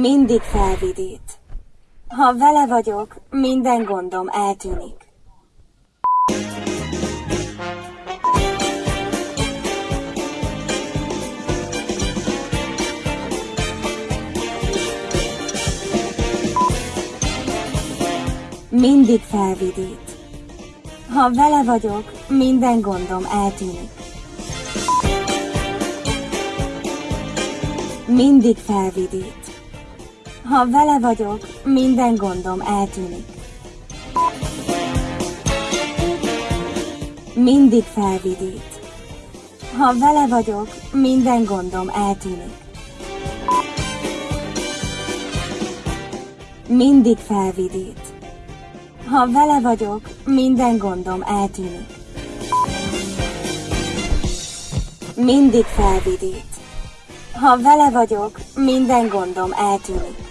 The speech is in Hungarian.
Mindig felvidít. Ha vele vagyok, minden gondom eltűnik. Mindig felvidít. Ha vele vagyok, minden gondom eltűnik. Mindig felvidít. Ha vele vagyok, minden gondom eltűnik. Mindig felvidít. Ha vele vagyok, minden gondom eltűnik. Mindig felvidít. Ha vele vagyok, minden gondom eltűnik. Mindig felvidít. Ha vele vagyok, minden gondom eltűnik.